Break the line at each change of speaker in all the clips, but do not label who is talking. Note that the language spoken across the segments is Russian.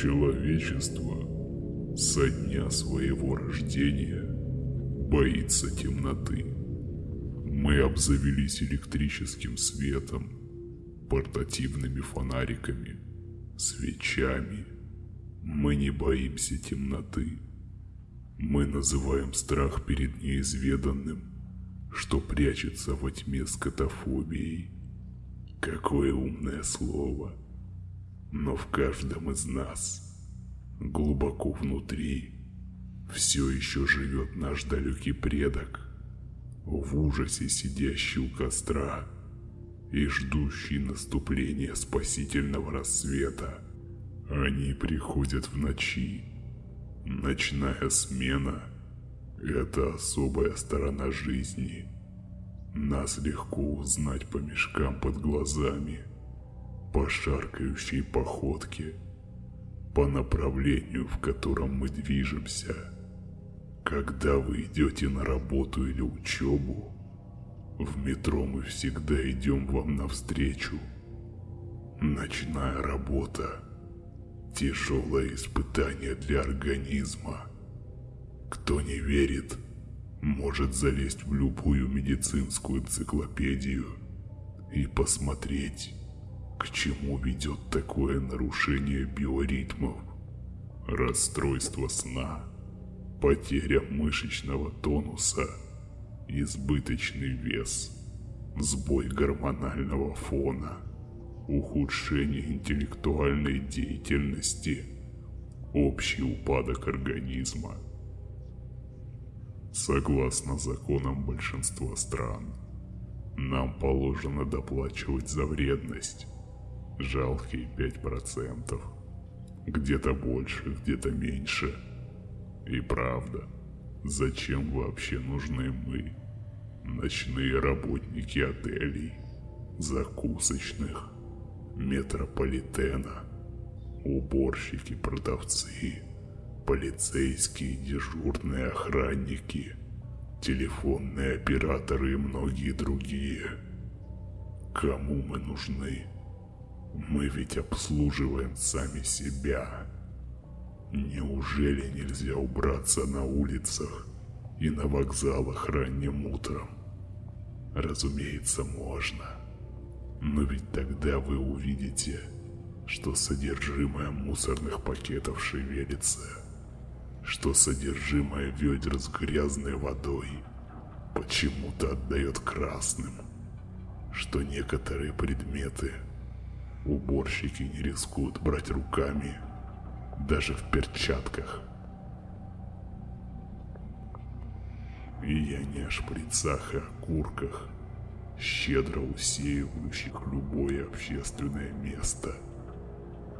Человечество со дня своего рождения боится темноты. Мы обзавелись электрическим светом, портативными фонариками, свечами. Мы не боимся темноты. Мы называем страх перед неизведанным, что прячется во тьме скотофобией. Какое умное слово. Но в каждом из нас, глубоко внутри, все еще живет наш далекий предок, в ужасе сидящий у костра и ждущий наступления спасительного рассвета. Они приходят в ночи. Ночная смена – это особая сторона жизни. Нас легко узнать по мешкам под глазами, по шаркающей походке, по направлению, в котором мы движемся. Когда вы идете на работу или учебу, в метро мы всегда идем вам навстречу. Ночная работа – тяжелое испытание для организма. Кто не верит, может залезть в любую медицинскую энциклопедию и посмотреть, к чему ведет такое нарушение биоритмов, расстройство сна, потеря мышечного тонуса – избыточный вес, сбой гормонального фона, ухудшение интеллектуальной деятельности, общий упадок организма. Согласно законам большинства стран, нам положено доплачивать за вредность жалкие 5%. Где-то больше, где-то меньше. И правда, зачем вообще нужны мы? Ночные работники отелей, закусочных, метрополитена, уборщики, продавцы, полицейские, дежурные охранники, телефонные операторы и многие другие. Кому мы нужны? Мы ведь обслуживаем сами себя. Неужели нельзя убраться на улицах и на вокзалах ранним утром. Разумеется, можно. Но ведь тогда вы увидите, что содержимое мусорных пакетов шевелится, что содержимое ведер с грязной водой почему-то отдает красным, что некоторые предметы уборщики не рискуют брать руками, даже в перчатках – И я не о шприцах и окурках, щедро усеивающих любое общественное место.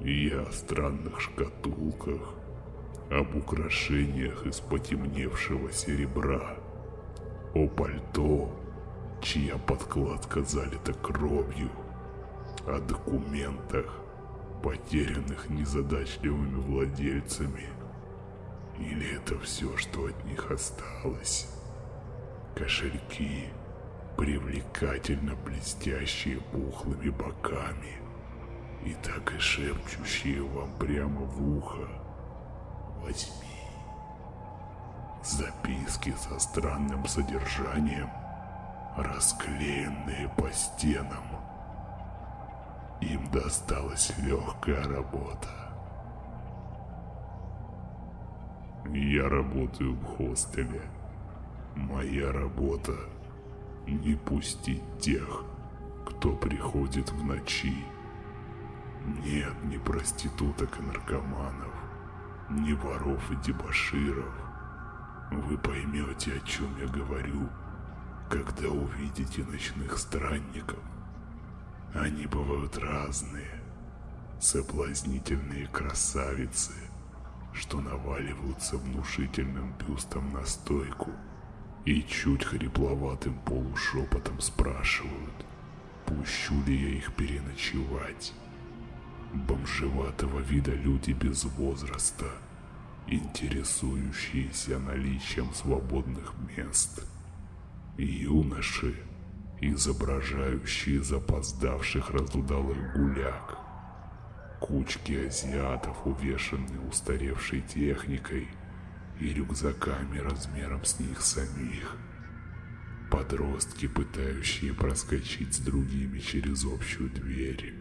И я о странных шкатулках, об украшениях из потемневшего серебра, о пальто, чья подкладка залита кровью, о документах, потерянных незадачливыми владельцами. Или это все, что от них осталось? Кошельки, привлекательно блестящие пухлыми боками и так и шепчущие вам прямо в ухо «Возьми». Записки со странным содержанием, расклеенные по стенам. Им досталась легкая работа. Я работаю в хостеле. Моя работа – не пустить тех, кто приходит в ночи. Нет ни проституток и наркоманов, ни воров и дебоширов. Вы поймете, о чем я говорю, когда увидите ночных странников. Они бывают разные, соблазнительные красавицы, что наваливаются внушительным бюстом на стойку – и чуть хрипловатым полушепотом спрашивают, пущу ли я их переночевать. Бомжеватого вида люди без возраста, интересующиеся наличием свободных мест. Юноши, изображающие запоздавших разудалых гуляк. Кучки азиатов, увешанные устаревшей техникой и рюкзаками размером с них самих. Подростки, пытающие проскочить с другими через общую дверь.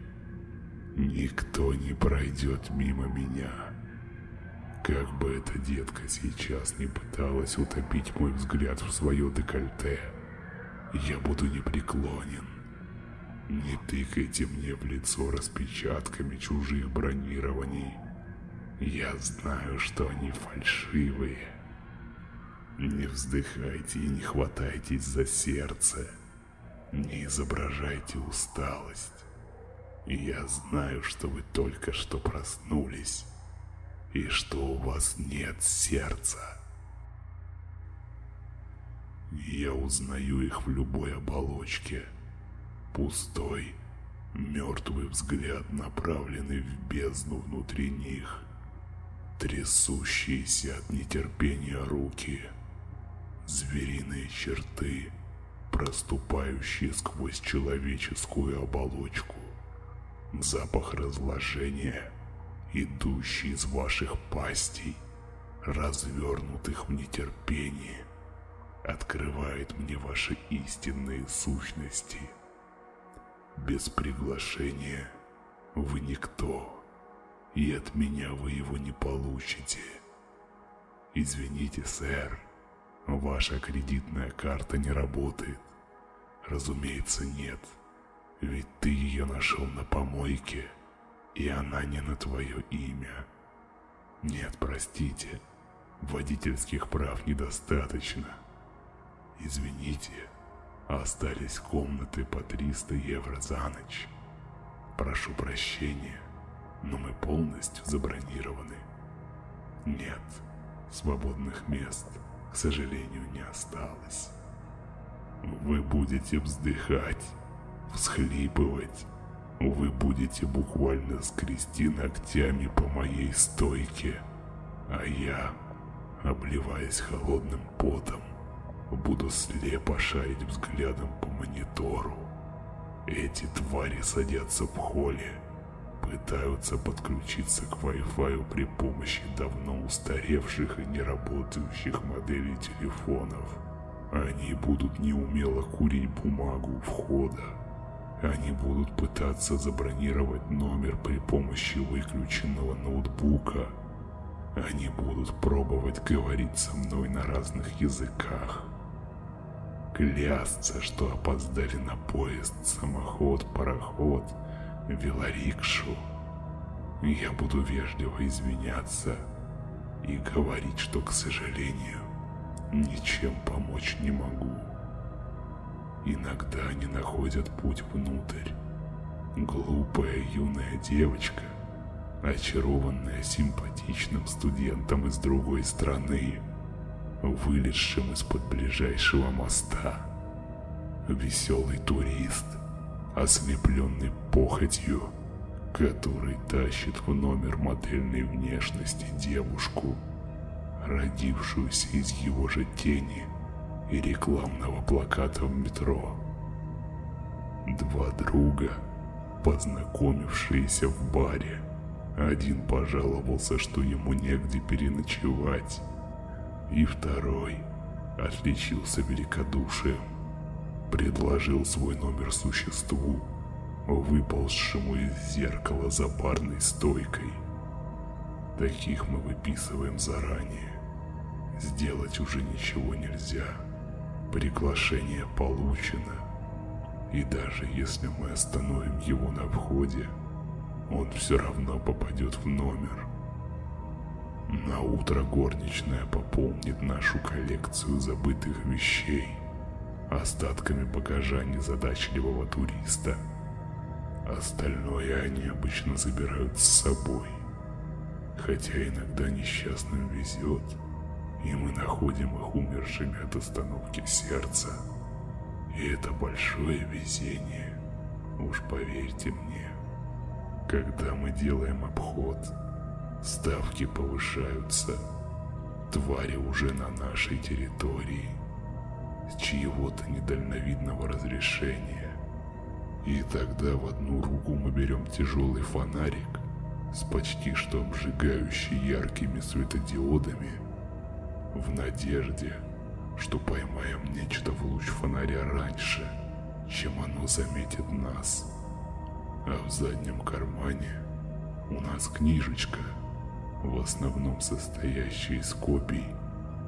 Никто не пройдет мимо меня. Как бы эта детка сейчас не пыталась утопить мой взгляд в свое декольте, я буду непреклонен. Не тыкайте мне в лицо распечатками чужих бронирований. Я знаю, что они фальшивые. Не вздыхайте и не хватайтесь за сердце. Не изображайте усталость. Я знаю, что вы только что проснулись и что у вас нет сердца. Я узнаю их в любой оболочке. Пустой, мертвый взгляд, направленный в бездну внутри них. Трясущиеся от нетерпения руки. Звериные черты, проступающие сквозь человеческую оболочку. Запах разложения, идущий из ваших пастей, развернутых в нетерпении, открывает мне ваши истинные сущности. Без приглашения вы никто, и от меня вы его не получите. Извините, сэр, ваша кредитная карта не работает. Разумеется, нет. — ведь ты ее нашел на помойке, и она не на твое имя. Нет, простите, водительских прав недостаточно. Извините, остались комнаты по 300 евро за ночь. Прошу прощения, но мы полностью забронированы. Нет, свободных мест, к сожалению, не осталось. Вы будете вздыхать всхлипывать. Вы будете буквально скрести ногтями по моей стойке, а я, обливаясь холодным потом, буду слепо шарить взглядом по монитору. Эти твари садятся в холле, пытаются подключиться к Wi-Fi при помощи давно устаревших и неработающих моделей телефонов. Они будут неумело курить бумагу у входа, они будут пытаться забронировать номер при помощи выключенного ноутбука. Они будут пробовать говорить со мной на разных языках. Клясться, что опоздали на поезд, самоход, пароход, велорикшу. Я буду вежливо извиняться и говорить, что, к сожалению, ничем помочь не могу. Иногда они находят путь внутрь. Глупая юная девочка, очарованная симпатичным студентом из другой страны, вылезшим из-под ближайшего моста. Веселый турист, ослепленный похотью, который тащит в номер модельной внешности девушку, родившуюся из его же тени – и рекламного плаката в метро. Два друга, познакомившиеся в баре. Один пожаловался, что ему негде переночевать, и второй отличился великодушием. Предложил свой номер существу, выползшему из зеркала за барной стойкой. Таких мы выписываем заранее. Сделать уже ничего нельзя. Приглашение получено. И даже если мы остановим его на входе, он все равно попадет в номер. На утро горничная пополнит нашу коллекцию забытых вещей остатками багажа незадачливого туриста. Остальное они обычно забирают с собой. Хотя иногда несчастным везет – и мы находим их умершими от остановки сердца. И это большое везение, уж поверьте мне. Когда мы делаем обход, ставки повышаются, твари уже на нашей территории, с чьего-то недальновидного разрешения. И тогда в одну руку мы берем тяжелый фонарик, с почти что обжигающей яркими светодиодами, в надежде, что поймаем нечто в луч фонаря раньше, чем оно заметит нас. А в заднем кармане у нас книжечка, в основном состоящая из копий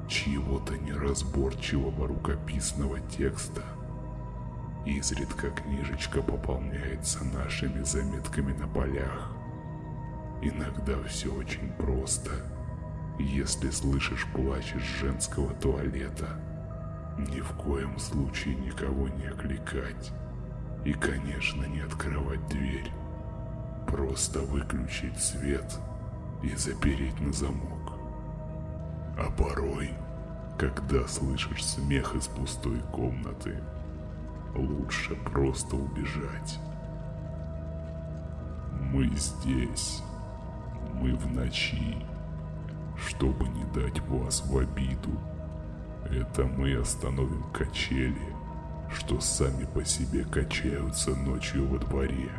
чьего-то неразборчивого рукописного текста. Изредка книжечка пополняется нашими заметками на полях. Иногда все очень просто. Если слышишь плач из женского туалета, ни в коем случае никого не окликать. И, конечно, не открывать дверь. Просто выключить свет и запереть на замок. А порой, когда слышишь смех из пустой комнаты, лучше просто убежать. Мы здесь, мы в ночи, чтобы не дать вас в обиду. Это мы остановим качели, что сами по себе качаются ночью во дворе.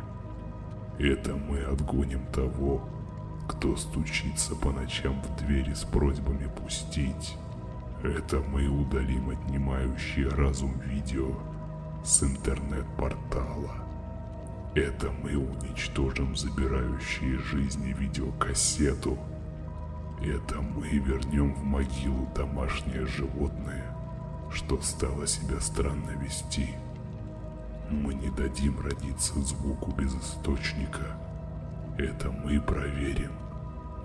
Это мы отгоним того, кто стучится по ночам в двери с просьбами пустить. Это мы удалим отнимающие разум видео с интернет-портала. Это мы уничтожим забирающие жизни видеокассету. Это мы вернем в могилу домашнее животное, что стало себя странно вести. Мы не дадим родиться звуку без источника. Это мы проверим,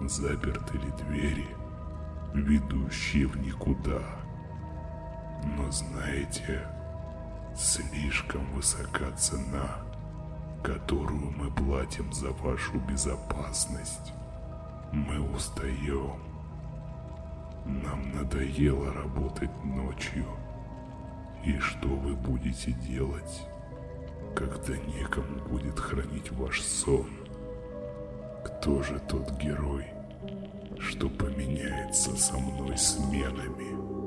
заперты ли двери, ведущие в никуда. Но знаете, слишком высока цена, которую мы платим за вашу безопасность. Мы устаем. Нам надоело работать ночью. И что вы будете делать, когда некому будет хранить ваш сон? Кто же тот герой, что поменяется со мной сменами?